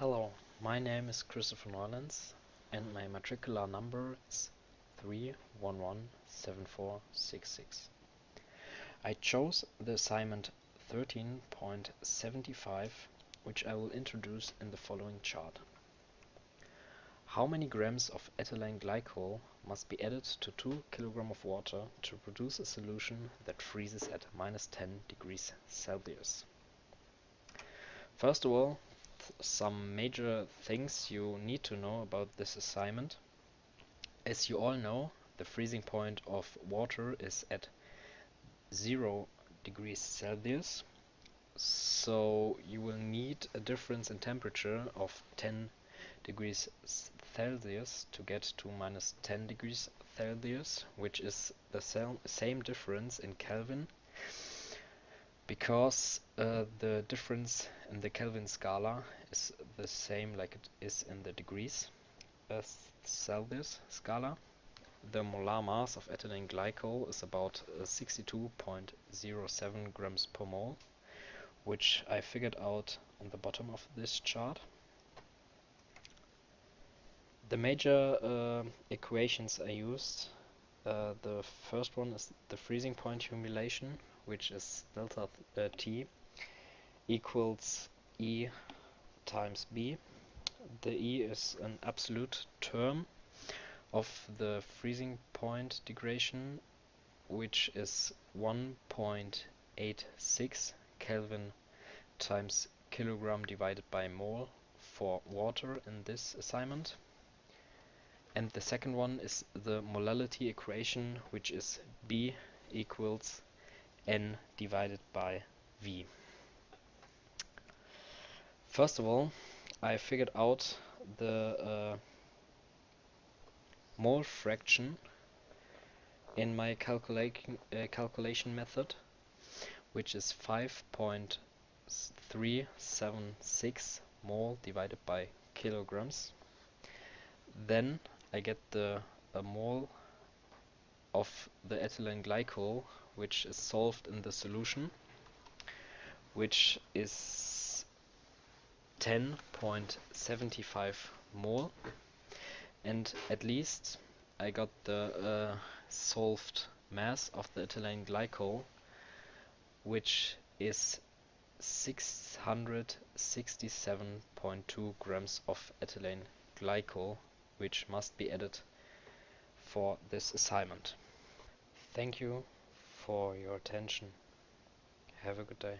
Hello, my name is Christopher Neulands and my matricular number is 3117466. I chose the assignment 13.75 which I will introduce in the following chart. How many grams of ethylene glycol must be added to 2 kg of water to produce a solution that freezes at minus 10 degrees Celsius? First of all, some major things you need to know about this assignment. As you all know, the freezing point of water is at 0 degrees Celsius, so you will need a difference in temperature of 10 degrees Celsius to get to minus 10 degrees Celsius, which is the same difference in Kelvin, because uh, the difference in the Kelvin scala is the same like it is in the degrees uh, Celsius scala. The molar mass of ethylene glycol is about uh, 62.07 grams per mole, which I figured out on the bottom of this chart. The major uh, equations I used, uh, the first one is the freezing point humulation, which is delta uh, T equals E times B. The E is an absolute term of the freezing point degradation, which is 1.86 Kelvin times kilogram divided by mole for water in this assignment. And the second one is the molality equation, which is B equals N divided by V. First of all, I figured out the uh, mole fraction in my calculation uh, calculation method, which is 5.376 mole divided by kilograms. Then I get the mole of the ethylene glycol which is solved in the solution which is 10.75 mole. And at least I got the uh, solved mass of the ethylene glycol which is 667.2 grams of ethylene glycol which must be added for this assignment. Thank you for your attention. Have a good day.